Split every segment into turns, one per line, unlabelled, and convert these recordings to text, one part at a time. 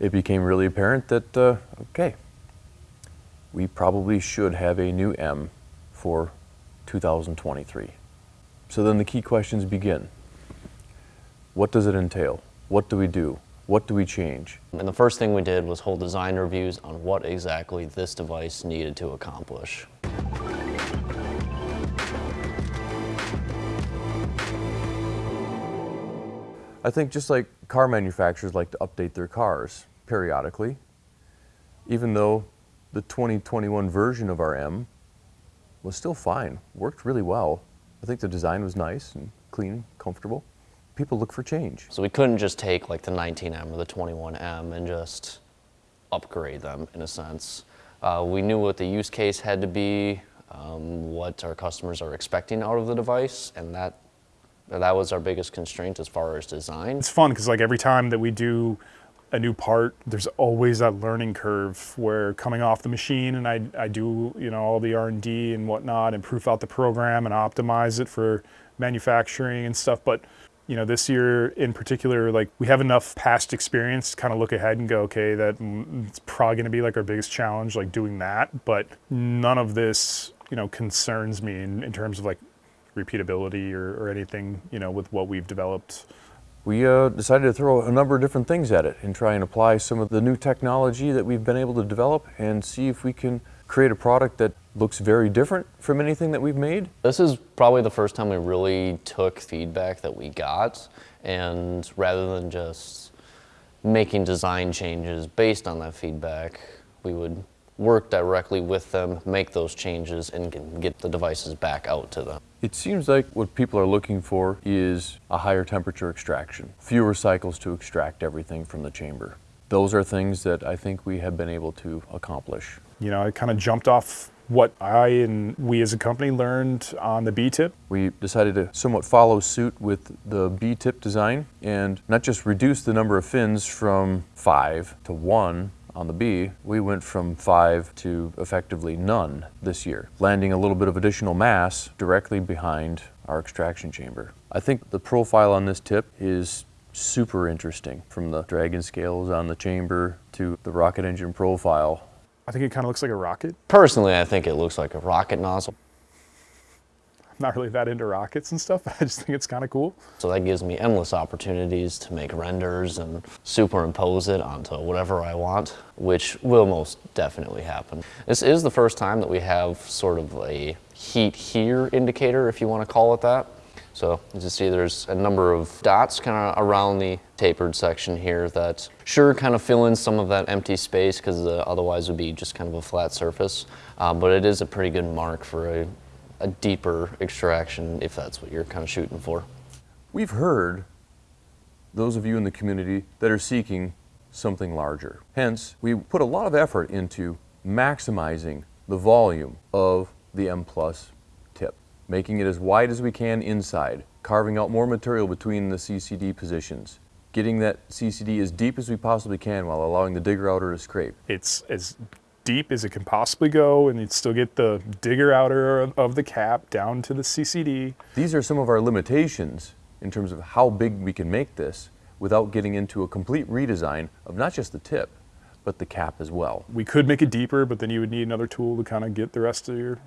it became really apparent that, uh, okay, we probably should have a new M for 2023. So then the key questions begin. What does it entail? What do we do? What do we change?
And the first thing we did was hold design reviews on what exactly this device needed to accomplish.
I think just like car manufacturers like to update their cars periodically, even though the 2021 version of our M was still fine, worked really well. I think the design was nice and clean, comfortable. People look for change.
So we couldn't just take like the 19M or the 21M and just upgrade them in a sense. Uh, we knew what the use case had to be, um, what our customers are expecting out of the device, and that that was our biggest constraint as far as design.
It's fun because like every time that we do a new part, there's always that learning curve where coming off the machine and I, I do, you know, all the R&D and whatnot and proof out the program and optimize it for manufacturing and stuff. But, you know, this year in particular, like we have enough past experience to kind of look ahead and go, okay, that mm, it's probably going to be like our biggest challenge, like doing that. But none of this, you know, concerns me in, in terms of like repeatability or, or anything, you know, with what we've developed
we uh, decided to throw a number of different things at it and try and apply some of the new technology that we've been able to develop and see if we can create a product that looks very different from anything that we've made.
This is probably the first time we really took feedback that we got and rather than just making design changes based on that feedback, we would work directly with them, make those changes, and get the devices back out to them.
It seems like what people are looking for is a higher temperature extraction, fewer cycles to extract everything from the chamber. Those are things that I think we have been able to accomplish.
You know, I kind of jumped off what I and we as a company learned on the B-tip.
We decided to somewhat follow suit with the B-tip design and not just reduce the number of fins from five to one, on the B, we went from five to effectively none this year, landing a little bit of additional mass directly behind our extraction chamber. I think the profile on this tip is super interesting from the dragon scales on the chamber to the rocket engine profile.
I think it kind of looks like a rocket.
Personally, I think it looks like a rocket nozzle
not really that into rockets and stuff, I just think it's kind of cool.
So that gives me endless opportunities to make renders and superimpose it onto whatever I want, which will most definitely happen. This is the first time that we have sort of a heat here indicator, if you want to call it that. So as you see, there's a number of dots kind of around the tapered section here that sure kind of fill in some of that empty space because uh, otherwise would be just kind of a flat surface. Uh, but it is a pretty good mark for a a deeper extraction if that's what you're kind of shooting for.
We've heard those of you in the community that are seeking something larger. Hence, we put a lot of effort into maximizing the volume of the M Plus tip, making it as wide as we can inside, carving out more material between the CCD positions, getting that CCD as deep as we possibly can while allowing the digger outer to scrape.
It's as deep as it can possibly go and you'd still get the digger outer of the cap down to the CCD.
These are some of our limitations in terms of how big we can make this without getting into a complete redesign of not just the tip, but the cap as well.
We could make it deeper, but then you would need another tool to kind of get the rest of your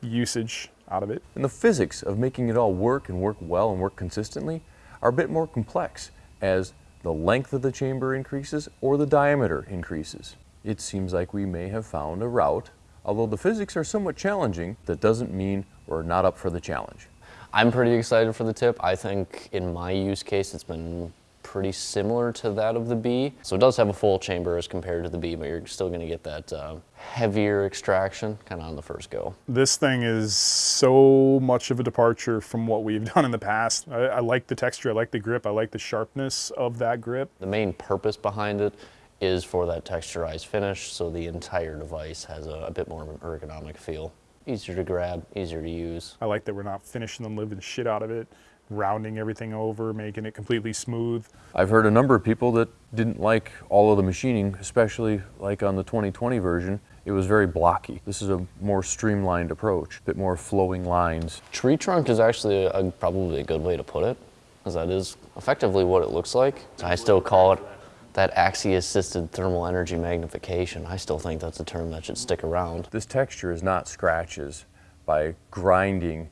usage out of it.
And the physics of making it all work and work well and work consistently are a bit more complex as the length of the chamber increases or the diameter increases it seems like we may have found a route. Although the physics are somewhat challenging, that doesn't mean we're not up for the challenge.
I'm pretty excited for the tip. I think in my use case, it's been pretty similar to that of the B. So it does have a full chamber as compared to the B, but you're still gonna get that uh, heavier extraction kind of on the first go.
This thing is so much of a departure from what we've done in the past. I, I like the texture, I like the grip, I like the sharpness of that grip.
The main purpose behind it is for that texturized finish, so the entire device has a, a, bit more of an ergonomic feel. Easier to grab, easier to use.
I like that we're not finishing the living shit out of it, rounding everything over, making it completely smooth.
I've heard a number of people that didn't like all of the machining, especially like on the 2020 version. It was very blocky. This is a more streamlined approach, a bit more flowing lines.
Tree trunk is actually a, probably a good way to put it, because that is effectively what it looks like. I still call it That axis-assisted thermal energy magnification, I still think that's a term that should stick around.
This texture is not scratches by grinding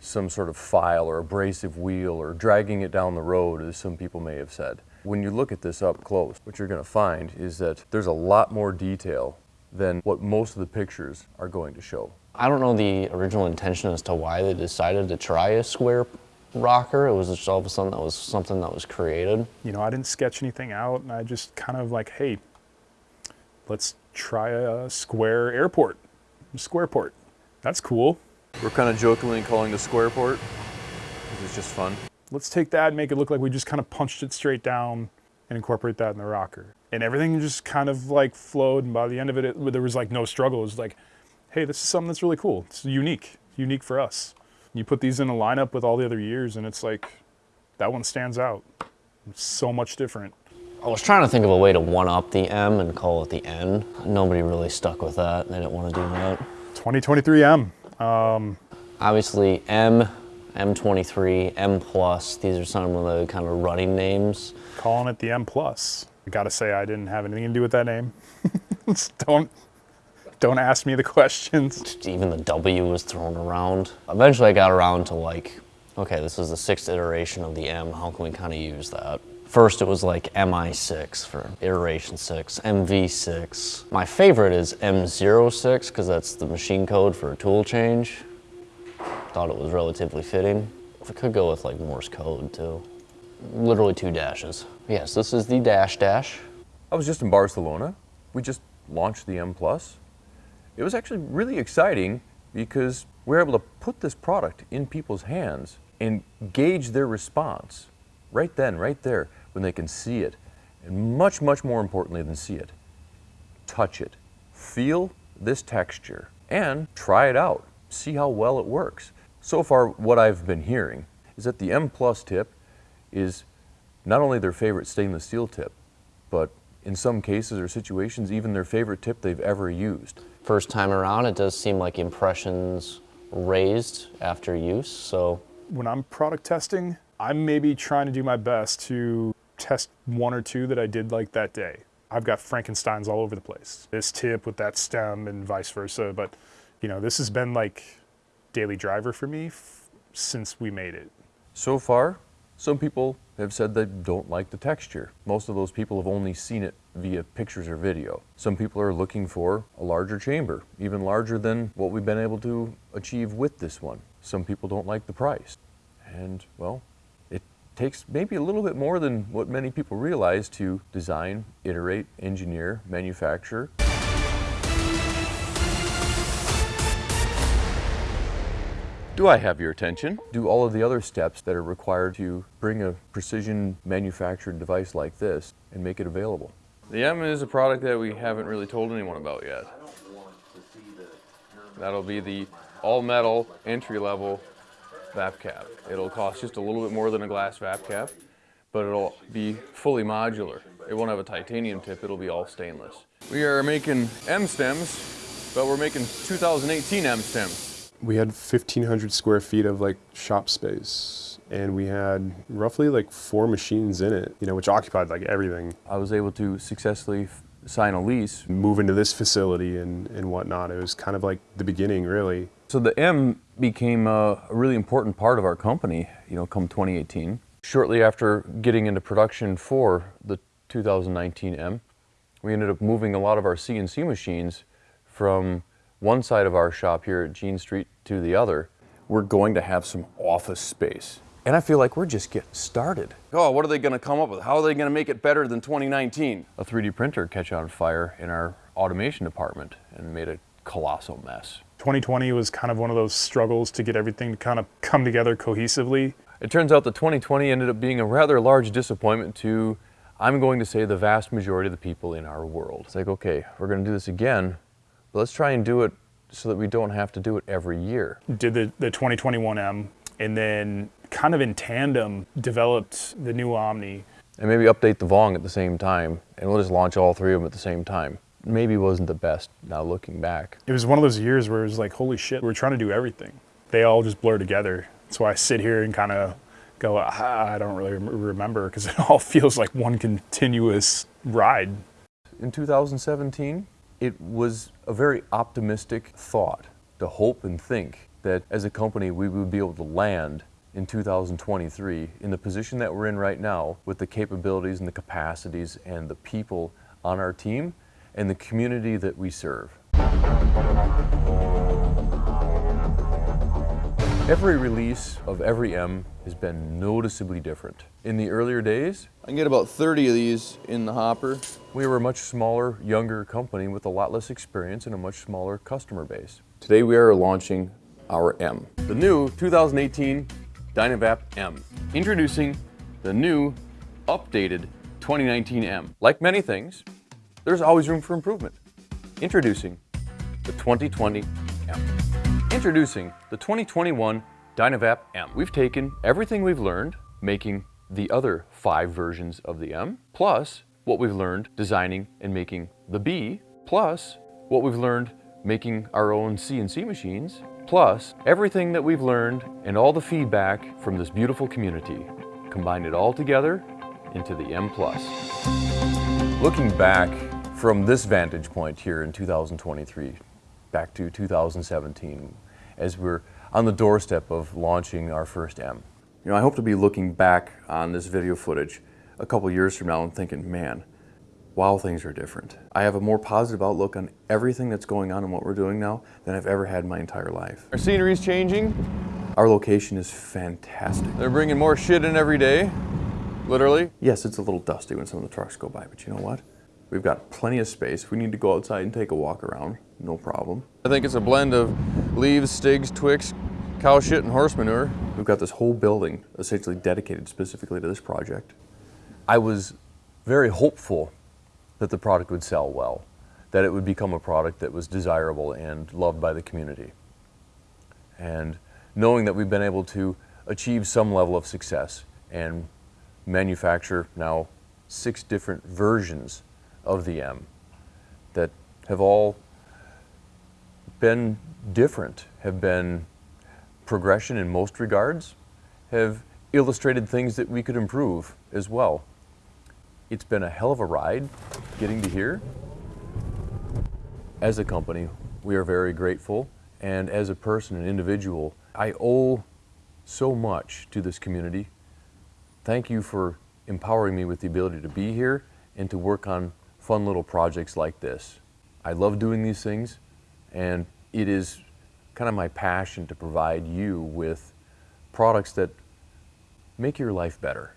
some sort of file or abrasive wheel or dragging it down the road, as some people may have said. When you look at this up close, what you're going to find is that there's a lot more detail than what most of the pictures are going to show.
I don't know the original intention as to why they decided to try a square rocker. It was just all of a sudden that was something that was created.
You know, I didn't sketch anything out, and I just kind of like, hey, let's try a square airport, square port. That's cool.
We're kind of jokingly calling the square port. This is just fun.
Let's take that and make it look like we just kind of punched it straight down and incorporate that in the rocker. And everything just kind of like flowed. And by the end of it, it there was like no struggle. It was like, hey, this is something that's really cool. It's unique, unique for us. You put these in a lineup with all the other years, and it's like that one stands out. It's so much different.
I was trying to think of a way to one-up the M and call it the N. Nobody really stuck with that. They didn't want to do that.
2023M.
Um, Obviously, M, M23, M Plus. These are some of the kind of running names.
calling it the M plus. I gotta say I didn't have anything to do with that name. Don't don't ask me the questions.
Even the W was thrown around. Eventually, I got around to like, okay, this is the sixth iteration of the M. How can we kind of use that? First, it was like MI6 for iteration 6, MV6. My favorite is M06 because that's the machine code for a tool change. Thought it was relatively fitting. I could go with like Morse code too. Literally two dashes. Yes, this is the dash dash.
I was just in Barcelona. We just launched the M Plus. It was actually really exciting because we were able to put this product in people's hands and gauge their response right then, right there, when they can see it. And much, much more importantly than see it, touch it, feel this texture, and try it out. See how well it works. So far, what I've been hearing is that the M Plus tip is not only their favorite stainless steel tip, but in some cases or situations, even their favorite tip they've ever used.
First time around, it does seem like impressions raised after use. So
When I'm product testing, I'm maybe trying to do my best to test one or two that I did like that day. I've got Frankensteins all over the place. This tip with that stem and vice versa, but you know, this has been like daily driver for me f- since we made it.
So far, some people have said they don't like the texture. Most of those people have only seen it via pictures or video. Some people are looking for a larger chamber, even larger than what we've been able to achieve with this one. Some people don't like the price. And, well, it takes maybe a little bit more than what many people realize to design, iterate, engineer, manufacture, Do I have your attention? Do all of the other steps that are required to bring a precision manufactured device like this and make it available. The M is a product that we haven't really told anyone about yet. That'll be the all metal entry level VapCap. It'll cost just a little bit more than a glass VapCap, but it'll be fully modular. It won't have a titanium tip, it'll be all stainless. We are making M stems, but we're making 2018 M stems.
We had 1500 square feet of like shop space and we had roughly like four machines in it you know which occupied like everything
I was able to successfully sign a lease.
move into this facility and, and whatnot it was kind of like the beginning really
So the M became a, a really important part of our company, you know, come 2018. Shortly after getting into production for the 2019 M, we ended up moving a lot of our CNC machines from one side of our shop here at Jean Street to the other. We're going to have some office space. And I feel like we're just getting started. Oh, what are they going to come up with? How are they going to make it better than 2019? A 3D printer catch on fire in our automation department and made a colossal mess.
2020 was kind of one of those struggles to get everything to kind of come together cohesively.
It turns out that 2020 ended up being a rather large disappointment to, I'm going to say, the vast majority of the people in our world. It's like, okay, we're going to do this again, but let's try and do it so that we don't have to do it every year.
did the, the 2021M and then kind of in tandem developed the new Omni.
And maybe update the Vong at the same time, and we'll just launch all three of them at the same time. Maybe wasn't the best now looking back.
It was one of those years where it was like, holy shit, we're trying to do everything. They all just blur together. That's why I sit here and kind of go, ah, I don't really remember because it all feels like one continuous ride.
In 2017, it was a very optimistic thought to hope and think that as a company we would be able to land in 2023 in the position that we're in right now with the capabilities and the capacities and the people on our team and the community that we serve. Every release of every M has been noticeably different. In the earlier days,
I get about 30 of these in the hopper.
we were a much smaller, younger company with a lot less experience and a much smaller customer base. Today we are launching our M. The new 2018 Dynavap M. Introducing the new, updated 2019 M. Like many things, there's always room for improvement. Introducing the 2020 M. Introducing the 2021 Dynavap M. We've taken everything we've learned making the other five versions of the M, plus what we've learned designing and making the B, plus what we've learned making our own CNC machines, plus everything that we've learned and all the feedback from this beautiful community. Combine it all together into the M+. Looking back from this vantage point here in 2023, back to 2017, as we're on the doorstep of launching our first M. You know, I hope to be looking back on this video footage a couple years from now and thinking, man, wow, things are different. I have a more positive outlook on everything that's going on and what we're doing now than I've ever had in my entire life. Our scenery's changing. Our location is fantastic. They're bringing more shit in every day, literally. Yes, it's a little dusty when some of the trucks go by, but you know what? We've got plenty of space. We need to go outside and take a walk around, no problem. I think it's a blend of leaves, stigs, twigs, cow shit, and horse manure. We've got this whole building essentially dedicated specifically to this project. I was very hopeful that the product would sell well, that it would become a product that was desirable and loved by the community. And knowing that we've been able to achieve some level of success and manufacture now six different versions of the M that have all been different, have been progression in most regards, have illustrated things that we could improve as well. It's been a hell of a ride getting to here. As a company, we are very grateful, and as a person, an individual, I owe so much to this community. Thank you for empowering me with the ability to be here and to work on fun little projects like this. I love doing these things, and it is kind of my passion to provide you with products that make your life better.